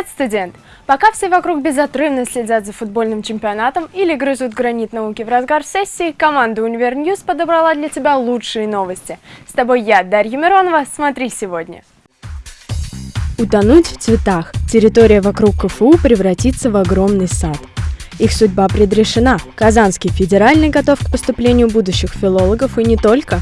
Привет, студент! Пока все вокруг безотрывно следят за футбольным чемпионатом или грызут гранит науки в разгар сессии, команда Univer News подобрала для тебя лучшие новости. С тобой я, Дарья Миронова. Смотри сегодня. Утонуть в цветах. Территория вокруг КФУ превратится в огромный сад. Их судьба предрешена. Казанский федеральный готов к поступлению будущих филологов и не только.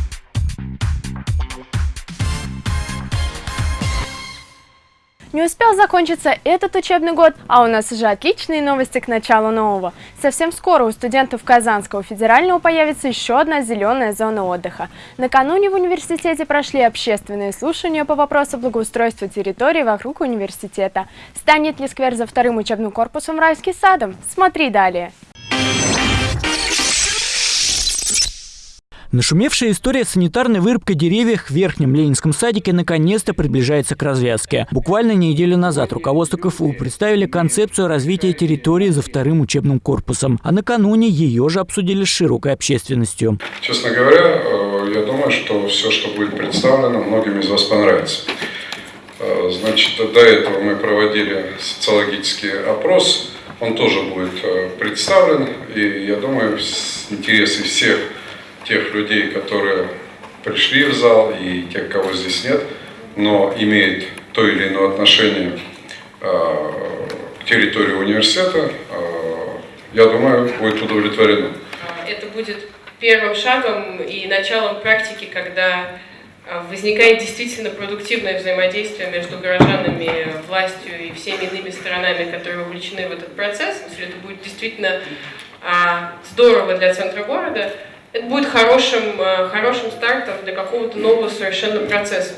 Не успел закончиться этот учебный год, а у нас уже отличные новости к началу нового. Совсем скоро у студентов Казанского федерального появится еще одна зеленая зона отдыха. Накануне в университете прошли общественные слушания по вопросу благоустройства территории вокруг университета. Станет ли сквер за вторым учебным корпусом райским садом? Смотри далее. Нашумевшая история санитарной вырубкой деревьев в Верхнем Ленинском садике наконец-то приближается к развязке. Буквально неделю назад руководство КФУ представили концепцию развития территории за вторым учебным корпусом, а накануне ее же обсудили с широкой общественностью. Честно говоря, э, я думаю, что все, что будет представлено, многим из вас понравится. Э, значит, до этого мы проводили социологический опрос, он тоже будет э, представлен, и я думаю, интересы всех тех людей, которые пришли в зал и тех, кого здесь нет, но имеет то или иное отношение э, к территории университета, э, я думаю, будет удовлетворено. Это будет первым шагом и началом практики, когда а, возникает действительно продуктивное взаимодействие между горожанами, властью и всеми иными сторонами, которые вовлечены в этот процесс. Если это будет действительно а, здорово для центра города, это будет хорошим, э, хорошим стартом для какого-то нового совершенно процесса.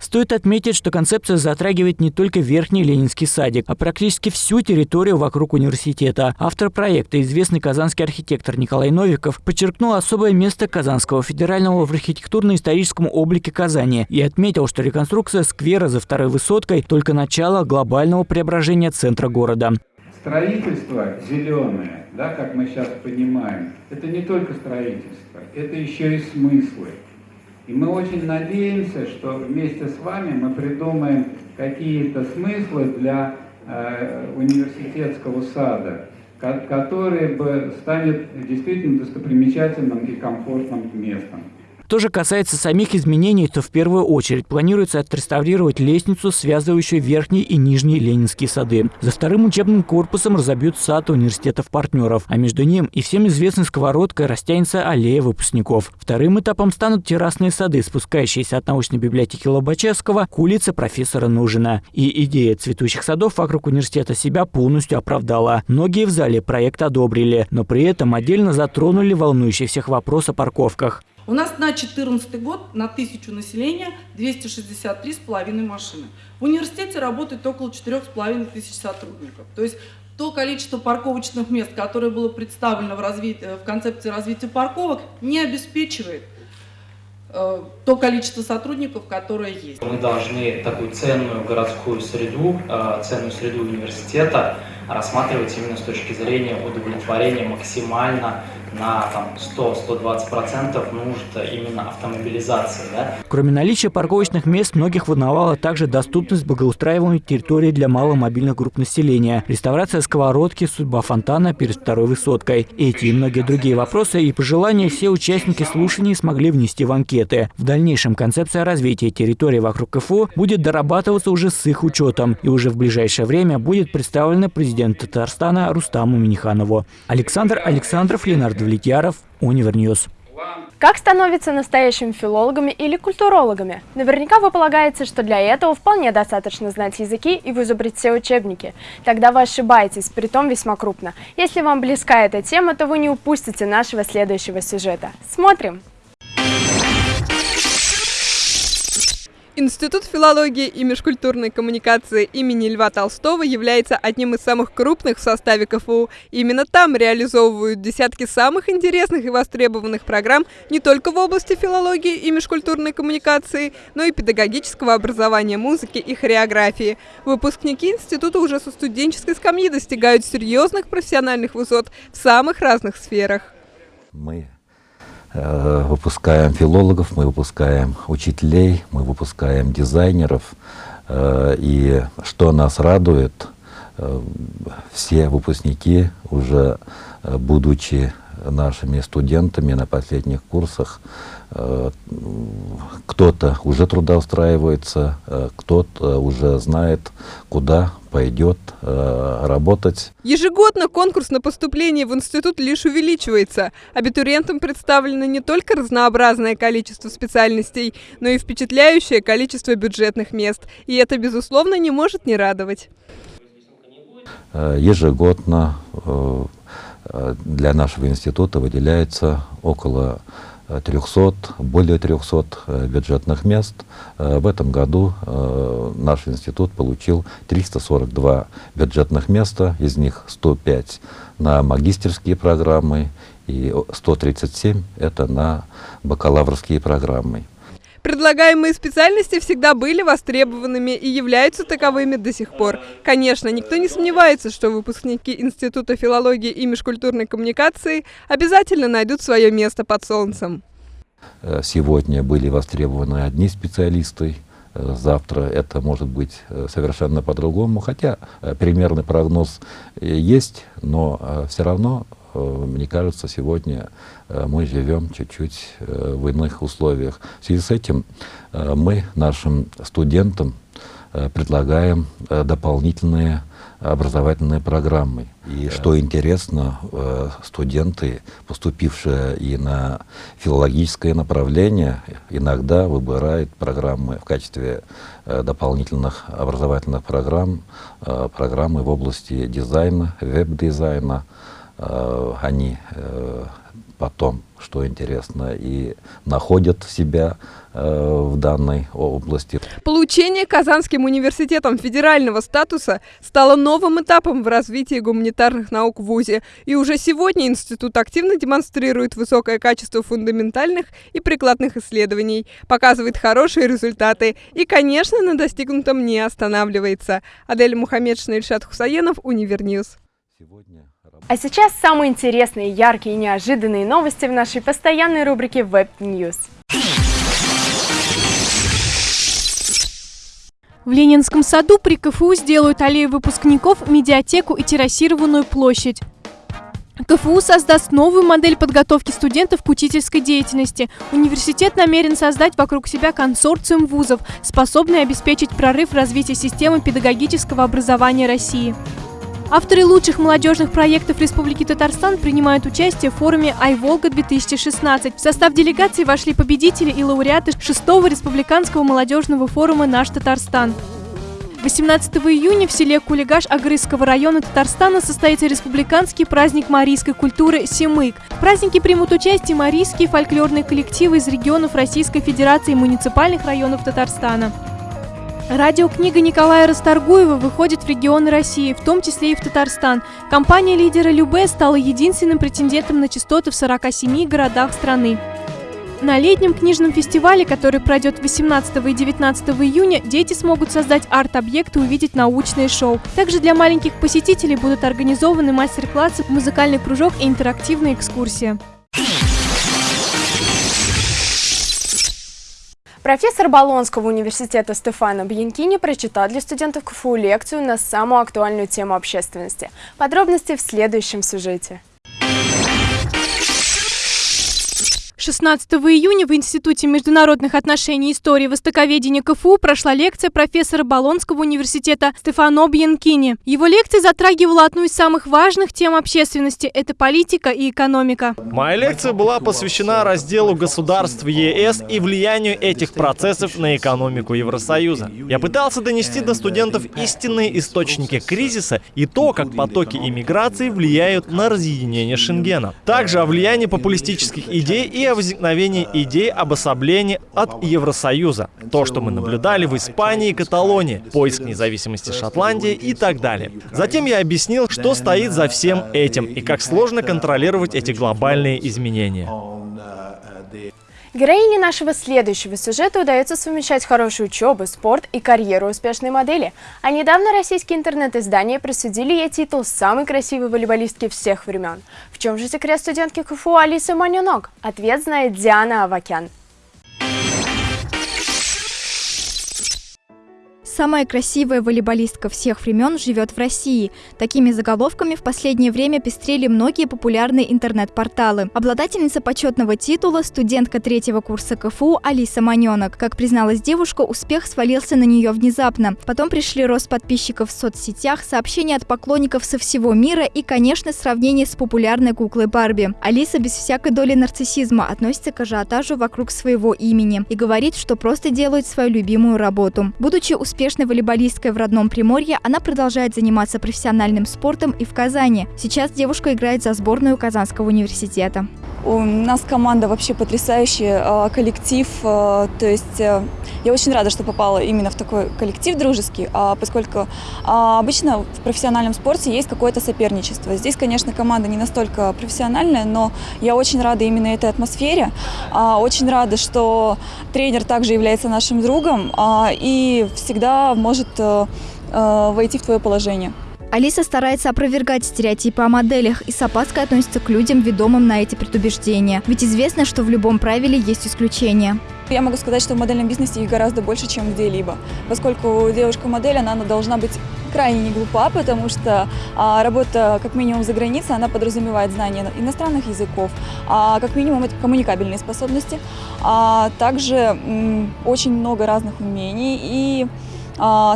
Стоит отметить, что концепция затрагивает не только Верхний Ленинский садик, а практически всю территорию вокруг университета. Автор проекта, известный казанский архитектор Николай Новиков, подчеркнул особое место Казанского федерального в архитектурно-историческом облике Казани и отметил, что реконструкция сквера за второй высоткой – только начало глобального преображения центра города. Строительство зеленое, да, как мы сейчас понимаем, это не только строительство, это еще и смыслы. И мы очень надеемся, что вместе с вами мы придумаем какие-то смыслы для э, университетского сада, который бы станет действительно достопримечательным и комфортным местом. Что же касается самих изменений, то в первую очередь планируется отреставрировать лестницу, связывающую верхний и нижний Ленинские сады. За вторым учебным корпусом разобьют сад университетов-партнеров, а между ним и всем известной сковородкой растянется аллея выпускников. Вторым этапом станут террасные сады, спускающиеся от научной библиотеки Лобачевского к улице профессора Нужина. И идея цветущих садов вокруг университета себя полностью оправдала. Многие в зале проект одобрили, но при этом отдельно затронули волнующий всех вопрос о парковках. У нас на 2014 год на тысячу населения 263,5 машины. В университете работает около 4,5 тысяч сотрудников. То есть то количество парковочных мест, которое было представлено в, развитии, в концепции развития парковок, не обеспечивает э, то количество сотрудников, которое есть. Мы должны такую ценную городскую среду, э, ценную среду университета рассматривать именно с точки зрения удовлетворения максимально на 100-120% нужд именно автомобилизации. Да? Кроме наличия парковочных мест, многих волновала также доступность благоустраиваемой территории для маломобильных групп населения, реставрация сковородки, судьба фонтана перед второй высоткой. Эти и многие другие вопросы и пожелания все участники слушаний смогли внести в анкеты. В дальнейшем концепция развития территории вокруг КФУ будет дорабатываться уже с их учетом и уже в ближайшее время будет представлена президенту Татарстана Рустаму Миниханову. Александр Александров, Ленардо Влетьяров, Univer News. Как становиться настоящими филологами или культурологами? Наверняка вы полагаете, что для этого вполне достаточно знать языки и вызубрить все учебники. Тогда вы ошибаетесь, притом весьма крупно. Если вам близка эта тема, то вы не упустите нашего следующего сюжета. Смотрим! Институт филологии и межкультурной коммуникации имени Льва Толстого является одним из самых крупных в составе КФУ. Именно там реализовывают десятки самых интересных и востребованных программ не только в области филологии и межкультурной коммуникации, но и педагогического образования музыки и хореографии. Выпускники института уже со студенческой скамьи достигают серьезных профессиональных высот в самых разных сферах. Мы выпускаем филологов, мы выпускаем учителей, мы выпускаем дизайнеров. Э, и что нас радует, все выпускники, уже будучи нашими студентами на последних курсах, кто-то уже трудоустраивается, кто-то уже знает, куда пойдет э, работать. Ежегодно конкурс на поступление в институт лишь увеличивается. Абитуриентам представлено не только разнообразное количество специальностей, но и впечатляющее количество бюджетных мест. И это, безусловно, не может не радовать. Э, ежегодно э, для нашего института выделяется около 300, более 300 э, бюджетных мест. Э, в этом году э, наш институт получил 342 бюджетных места, из них 105 на магистерские программы и 137 это на бакалаврские программы. Предлагаемые специальности всегда были востребованными и являются таковыми до сих пор. Конечно, никто не сомневается, что выпускники Института филологии и межкультурной коммуникации обязательно найдут свое место под солнцем. Э, сегодня были востребованы одни специалисты, э, завтра это может быть э, совершенно по-другому, хотя примерный прогноз есть, но все равно мне кажется, сегодня мы живем чуть-чуть в иных условиях. В связи с этим мы нашим студентам предлагаем дополнительные образовательные программы. И что интересно, студенты, поступившие и на филологическое направление, иногда выбирают программы в качестве дополнительных образовательных программ, программы в области дизайна, веб-дизайна, Э, они э, потом, что интересно, и находят себя э, в данной области. Получение Казанским университетом федерального статуса стало новым этапом в развитии гуманитарных наук в ВУЗе. И уже сегодня институт активно демонстрирует высокое качество фундаментальных и прикладных исследований, показывает хорошие результаты и, конечно, на достигнутом не останавливается. Адель Мухаммедшина, Ильшат Хусаенов, Univer News. Сегодня а сейчас самые интересные, яркие и неожиданные новости в нашей постоянной рубрике Web News. В Ленинском саду при КФУ сделают аллею выпускников, медиатеку и террасированную площадь. КФУ создаст новую модель подготовки студентов к учительской деятельности. Университет намерен создать вокруг себя консорциум вузов, способный обеспечить прорыв развития системы педагогического образования России. Авторы лучших молодежных проектов Республики Татарстан принимают участие в форуме «Айволга-2016». В состав делегации вошли победители и лауреаты 6-го республиканского молодежного форума «Наш Татарстан». 18 июня в селе Кулигаш Агрызского района Татарстана состоится республиканский праздник марийской культуры «Семык». В празднике примут участие марийские фольклорные коллективы из регионов Российской Федерации и муниципальных районов Татарстана. Радиокнига Николая Расторгуева выходит в регионы России, в том числе и в Татарстан. Компания лидера Любе стала единственным претендентом на частоты в 47 городах страны. На летнем книжном фестивале, который пройдет 18 и 19 июня, дети смогут создать арт-объекты и увидеть научные шоу. Также для маленьких посетителей будут организованы мастер-классы, музыкальный кружок и интерактивная экскурсия. Профессор Болонского университета Стефано Бьянкини прочитал для студентов КФУ лекцию на самую актуальную тему общественности. Подробности в следующем сюжете. 16 июня в Институте международных отношений и истории востоковедения КФУ прошла лекция профессора Болонского университета Стефано Бьянкини. Его лекция затрагивала одну из самых важных тем общественности – это политика и экономика. Моя лекция была посвящена разделу государств ЕС и влиянию этих процессов на экономику Евросоюза. Я пытался донести до студентов истинные источники кризиса и то, как потоки иммиграции влияют на разъединение Шенгена. Также о влиянии популистических идей и о возникновении идей обособления от Евросоюза. То, что мы наблюдали в Испании и Каталонии, поиск независимости Шотландии и так далее. Затем я объяснил, что стоит за всем этим и как сложно контролировать эти глобальные изменения. Героине нашего следующего сюжета удается совмещать хорошую учебу, спорт и карьеру успешной модели. А недавно российские интернет-издания присудили ей титул самой красивой волейболистки всех времен. В чем же секрет студентки КФУ Алисы Манюнок? Ответ знает Диана Авакян. Самая красивая волейболистка всех времен живет в России. Такими заголовками в последнее время пестрели многие популярные интернет-порталы. Обладательница почетного титула – студентка третьего курса КФУ Алиса Маненок. Как призналась девушка, успех свалился на нее внезапно. Потом пришли рост подписчиков в соцсетях, сообщения от поклонников со всего мира и, конечно, сравнение с популярной куклой Барби. Алиса без всякой доли нарциссизма относится к ажиотажу вокруг своего имени и говорит, что просто делает свою любимую работу. Будучи успешной волейболисткой в родном Приморье, она продолжает заниматься профессиональным спортом и в Казани. Сейчас девушка играет за сборную Казанского университета. У нас команда вообще потрясающая, а, коллектив, а, то есть э, я очень рада, что попала именно в такой коллектив дружеский, а, поскольку обычно в профессиональном спорте есть какое-то соперничество. Здесь, конечно, команда не настолько профессиональная, но я очень рада именно этой атмосфере, очень рада, что тренер также является нашим другом и всегда может э, э, войти в твое положение. Алиса старается опровергать стереотипы о моделях и с опаской относится к людям, ведомым на эти предубеждения. Ведь известно, что в любом правиле есть исключения. Я могу сказать, что в модельном бизнесе их гораздо больше, чем где-либо. Поскольку девушка-модель, она должна быть крайне не глупа, потому что а, работа как минимум за границей, она подразумевает знание иностранных языков, а как минимум это коммуникабельные способности, а также м, очень много разных умений и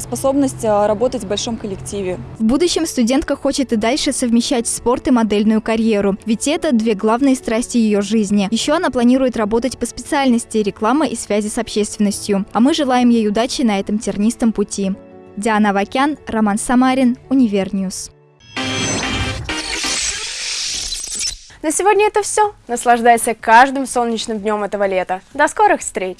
способность а, работать в большом коллективе. В будущем студентка хочет и дальше совмещать спорт и модельную карьеру, ведь это две главные страсти ее жизни. Еще она планирует работать по специальности реклама и связи с общественностью. А мы желаем ей удачи на этом тернистом пути. Диана Вакян, Роман Самарин, Univer News. На сегодня это все. Наслаждайся каждым солнечным днем этого лета. До скорых встреч!